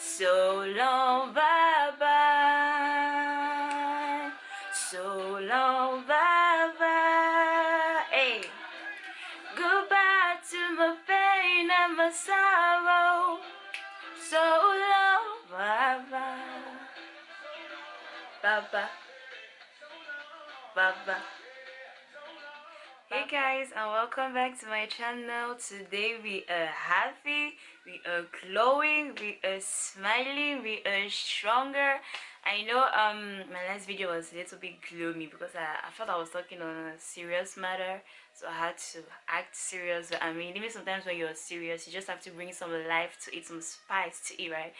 So long, bye bye. So long, bye bye. Hey. Goodbye to my pain and my sorrow. So long bye-bye. Bye-bye. bye. Bye guys and welcome back to my channel. Today we are happy, we are glowing, we are smiling, we are stronger. I know um my last video was a little bit gloomy because I, I thought I was talking on a serious matter so I had to act serious. I mean even sometimes when you're serious you just have to bring some life to it, some spice to it, right?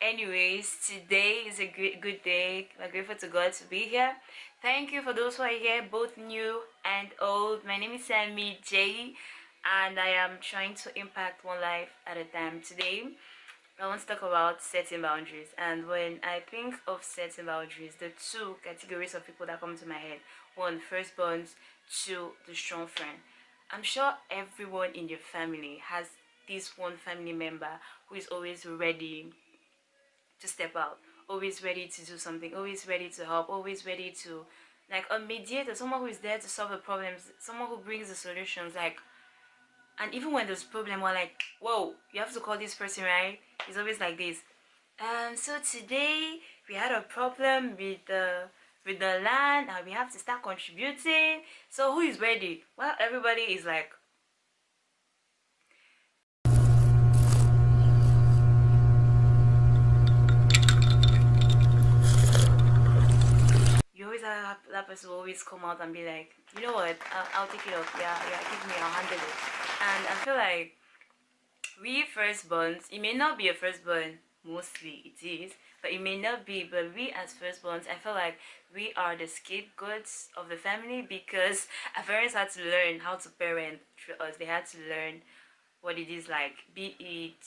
Anyways today is a great good day. I'm grateful to god to be here. Thank you for those who are here both new and old. My name is sammy j and i am trying to impact one life at a time. Today i want to talk about setting boundaries. And when i think of setting boundaries the two categories of people that come to my head. One firstborns two the strong friend. I'm sure everyone in your family has this one family member who is always ready to step out. Always ready to do something always ready to help always ready to like a mediator someone who is there to solve the problems someone who brings the solutions like and even when there's problem we're like whoa you have to call this person right? It's always like this. Um so today we had a problem with the with the land and we have to start contributing. So who is ready? Well everybody is like person will always come out and be like, you know what, I'll, I'll take it off. Yeah, yeah, give me, I'll handle it. And I feel like we firstborns, it may not be a firstborn, mostly it is, but it may not be, but we as firstborns, I feel like we are the scapegoats of the family because our parents had to learn how to parent through us. They had to learn what it is like, be it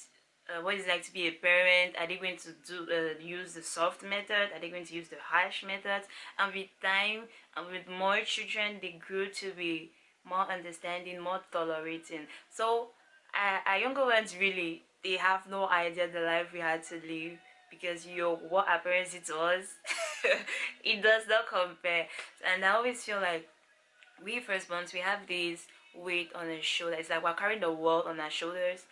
uh, what it's like to be a parent? Are they going to do uh, use the soft method? Are they going to use the harsh method? And with time and with more children they grew to be more understanding more tolerating. So uh, our younger ones really they have no idea the life we had to live because you know, what our parents did to us it does not compare. And i always feel like we firstborns we have this weight on our shoulders. It's like we're carrying the world on our shoulders.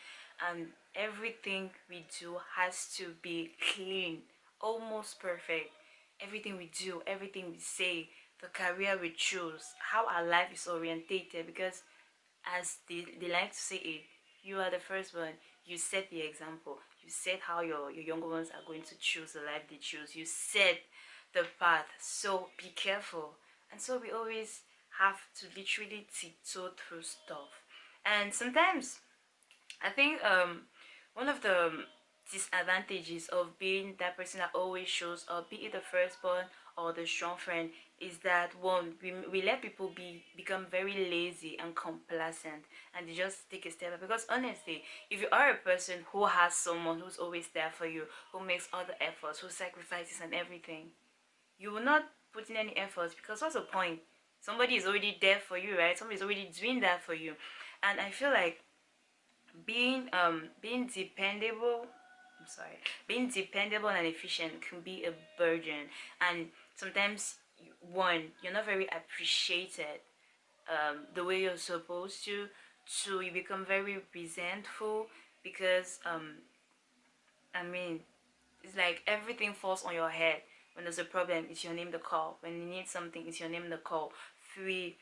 And everything we do has to be clean almost perfect. Everything we do everything we say the career we choose how our life is orientated because as they, they like to say it you are the first one. You set the example. You set how your, your younger ones are going to choose the life they choose. You set the path. So be careful. And so we always have to literally tiptoe through stuff. And sometimes i think um one of the um, disadvantages of being that person that always shows up be it the firstborn or the strong friend is that one we, we let people be become very lazy and complacent and they just take a step because honestly if you are a person who has someone who's always there for you who makes all the efforts who sacrifices and everything you will not put in any efforts because what's the point? Somebody is already there for you right? Somebody's already doing that for you. And i feel like being um being dependable i'm sorry being dependable and efficient can be a burden. And sometimes one you're not very appreciated um the way you're supposed to. Two you become very resentful because um i mean it's like everything falls on your head. When there's a problem it's your name to call. When you need something it's your name to call. Three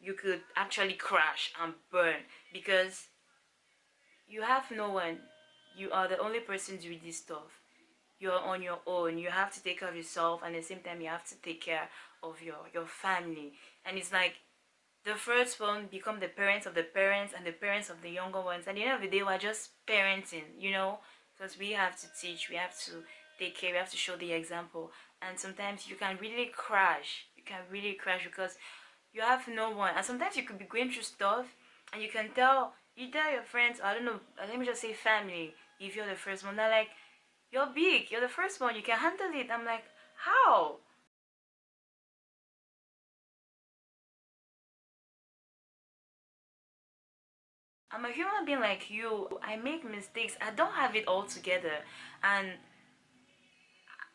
you could actually crash and burn because you have no one. You are the only person doing this stuff. You're on your own. You have to take care of yourself and at the same time you have to take care of your your family. And it's like the first one become the parents of the parents and the parents of the younger ones. And at the end of the day we're just parenting you know? Because we have to teach we have to take care we have to show the example. And sometimes you can really crash. You can really crash because you have no one. And sometimes you could be going through stuff and you can tell you tell your friends i don't know uh, let me just say family if you're the first one they're like you're big you're the first one you can handle it i'm like how I'm a human being like you. I make mistakes. I don't have it all together. And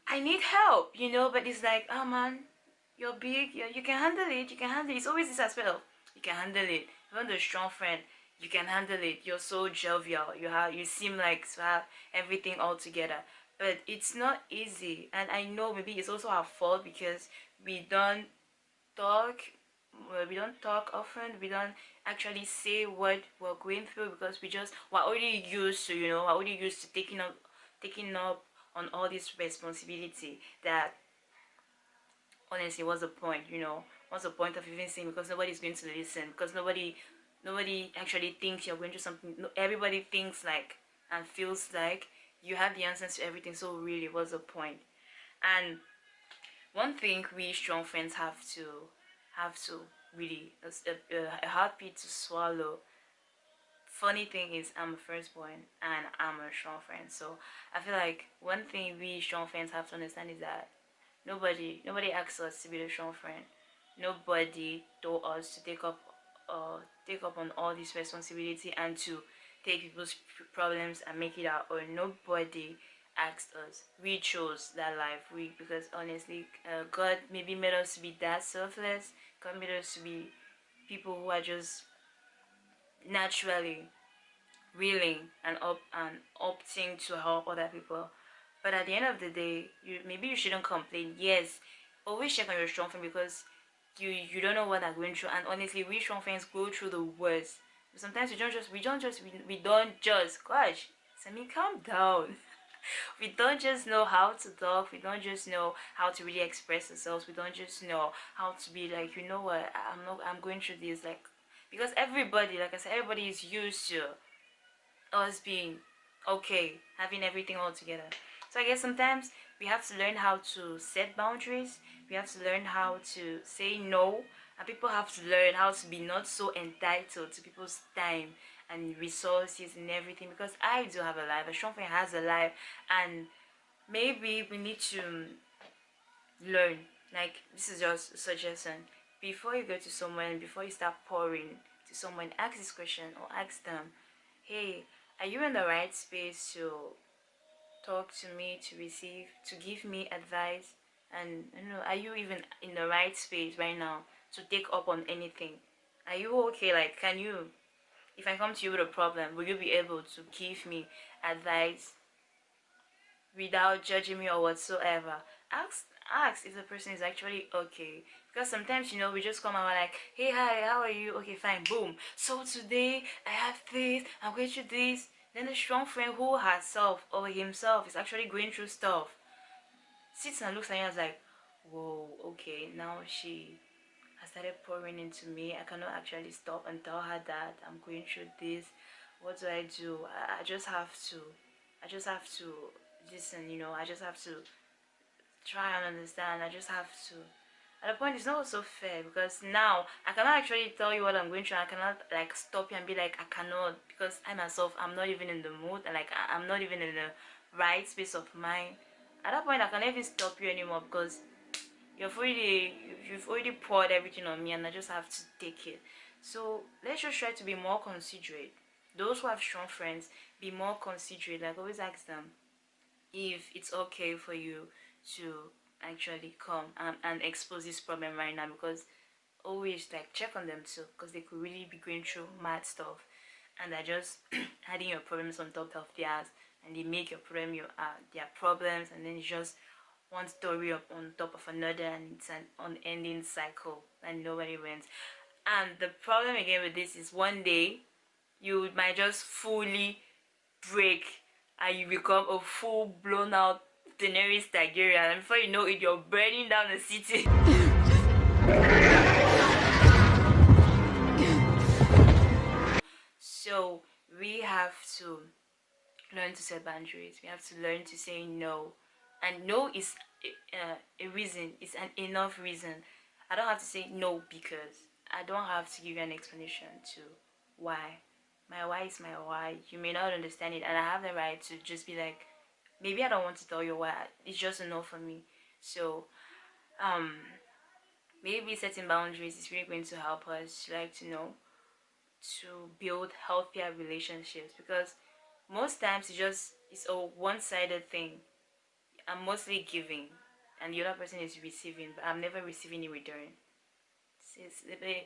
I need help, you know, but it's like, oh man, you're big, you you can handle it, you can handle it. It's always this as well. you can handle it. Even the strong friend, you can handle it. You're so jovial. You have you seem like to have everything all together. But it's not easy. And I know maybe it's also our fault because we don't talk we don't talk often we don't actually say what we're going through because we just we're already used to you know we're already used to taking up taking up on all this responsibility that honestly what's the point you know what's the point of even saying because nobody's going to listen because nobody nobody actually thinks you're going through something everybody thinks like and feels like you have the answers to everything so really what's the point? and one thing we strong friends have to have to really a, a, a heartbeat to swallow funny thing is I'm a firstborn and I'm a strong friend. So I feel like one thing we strong friends have to understand is that nobody nobody asks us to be the strong friend. Nobody told us to take up uh take up on all this responsibility and to take people's problems and make it our own. Nobody asked us. We chose that life. We because honestly, uh, God maybe made us to be that selfless. God made us to be people who are just naturally willing and up and opting to help other people but at the end of the day you maybe you shouldn't complain yes always check on your strong friend because you you don't know what they're going through. And honestly we strong friends go through the worst. Sometimes we don't just we don't just we, we don't just gosh Sammy calm down. We don't just know how to talk. We don't just know how to really express ourselves. We don't just know how to be like you know what i'm not i'm going through this like because everybody like i said everybody is used to us being okay having everything all together. So i guess sometimes we have to learn how to set boundaries. We have to learn how to say no. And people have to learn how to be not so entitled to people's time and resources and everything. Because i do have a life a strong friend has a life. And maybe we need to learn. Like this is just a suggestion. Before you go to someone before you start pouring to someone ask this question or ask them hey are you in the right space to talk to me to receive to give me advice and you know are you even in the right space right now to take up on anything? Are you okay? Like can you if i come to you with a problem will you be able to give me advice without judging me or whatsoever? Ask ask if the person is actually okay. Because sometimes you know we just come and we're like hey hi how are you? Okay fine boom. So today i have this i'm going through this then the strong friend who herself or himself is actually going through stuff sits and looks at you and is like whoa okay now she has started pouring into me. I cannot actually stop and tell her that i'm going through this. What do i do? I, I just have to i just have to listen you know i just have to try and understand. I just have to at the point it's not so fair because now i cannot actually tell you what i'm going through. I cannot like stop you and be like i cannot because i myself i'm not even in the mood and like i'm not even in the right space of mind. At that point i can't even stop you anymore because you've already you've already poured everything on me and i just have to take it. So let's just try to be more considerate. Those who have strong friends be more considerate. Like always ask them if it's okay for you to actually come and, expose this problem right now because always like check on them too because they could really be going through mad stuff and they're just adding your problems on top of theirs and they make your problem your uh, their problems and then just one story up on top of another and it's an unending cycle and nobody wins. And the problem again with this is one day you might just fully break and you become a full blown out Daenerys Targaryen and before you know it you're burning down the city. So we have to learn to set boundaries. We have to learn to say no. And no is uh, a reason. It's an enough reason. I don't have to say no because i don't have to give you an explanation to why. My why is my why. You may not understand it and i have the right to just be like maybe i don't want to tell you why it's just a no for me. So um maybe setting boundaries is really going to help us like to know to build healthier relationships because most times it's just it's a one-sided thing. I'm mostly giving and the other person is receiving but I'm never receiving in return.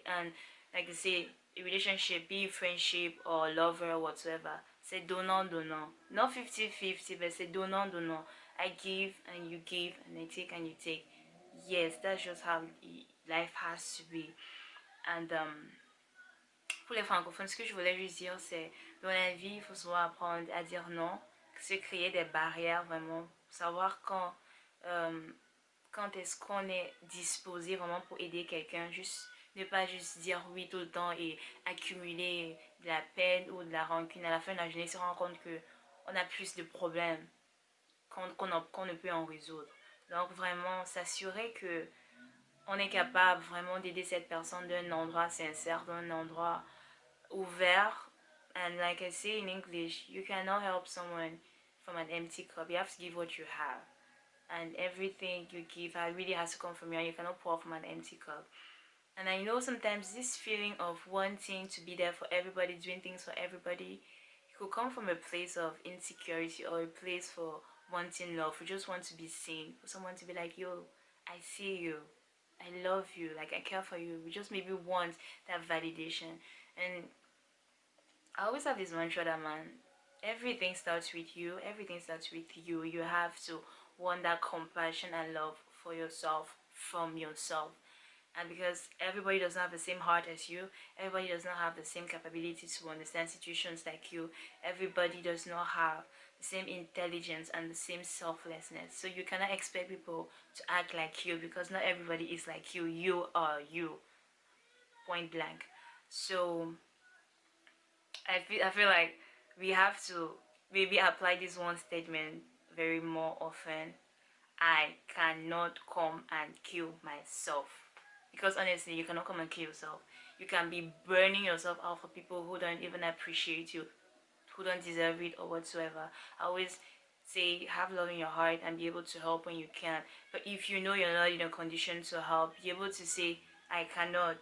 And like I say a relationship be friendship or lover or whatsoever say donnant donnant. Not 50 50 but say donnant donnant. I give and you give and I take and you take. Yes that's just how life has to be. And um pour les francophones ce que je voulais juste dire c'est dans la vie il faut savoir apprendre à dire non se créer des barrières vraiment. Savoir quand euh, quand est-ce qu'on est disposé vraiment pour aider quelqu'un juste ne pas juste dire oui tout le temps et accumuler de la peine ou de la rancune. À la fin de la journée se rend compte que on a plus de problèmes qu'on ne peut en résoudre. Donc vraiment s'assurer que on est capable vraiment d'aider cette personne d'un endroit sincère d'un endroit ouvert and like I say in English you cannot help someone from an empty cup. You have to give what you have. And everything you give really has to come from you and you cannot pour from an empty cup and I know sometimes this feeling of wanting to be there for everybody doing things for everybody it could come from a place of insecurity or a place for wanting love we just want to be seen for someone to be like yo I see you. I love you. Like I care for you. We just maybe want that validation. And I always have this mantra that man everything starts with you. Everything starts with you. You have to want that compassion and love for yourself from yourself and because everybody does not have the same heart as you everybody does not have the same capability to understand situations like you everybody does not have the same intelligence and the same selflessness. So you cannot expect people to act like you because not everybody is like you. You are you. Point blank. So i feel i feel like we have to maybe apply this one statement very more often. I cannot come and kill myself because honestly you cannot come and kill yourself. You can be burning yourself out for people who don't even appreciate you who don't deserve it or whatsoever. I always say have love in your heart and be able to help when you can. But if you know you're not in a condition to help be able to say I cannot.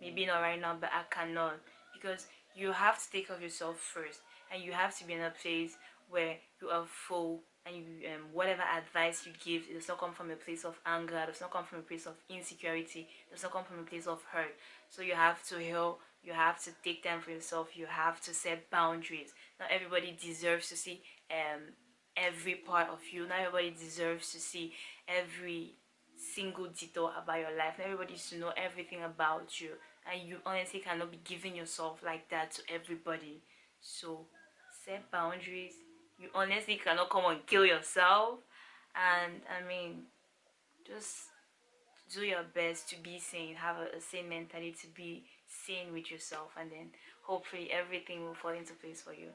Maybe not right now but I cannot. Because you have to take care of yourself first and you have to be in a place where you are full and you, um, whatever advice you give it does not come from a place of anger it does not come from a place of insecurity it does not come from a place of hurt. So you have to heal you have to take time for yourself you have to set boundaries. Not everybody deserves to see um every part of you. Not everybody deserves to see every single detail about your life. Not everybody needs to know everything about you. And you honestly cannot be giving yourself like that to everybody. So set boundaries you honestly cannot come and kill yourself. And i mean just do your best to be sane. Have a, a sane mentality to be sane with yourself. And then hopefully everything will fall into place for you.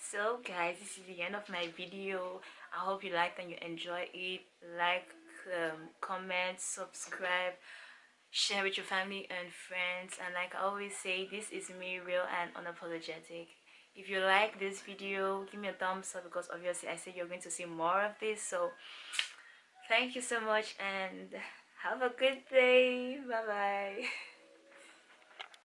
So guys this is the end of my video. I hope you liked and you enjoy it. Like um, comment subscribe share with your family and friends. And like i always say this is me real and unapologetic if you like this video give me a thumbs up because obviously i said you're going to see more of this. So thank you so much and have a good day. Bye bye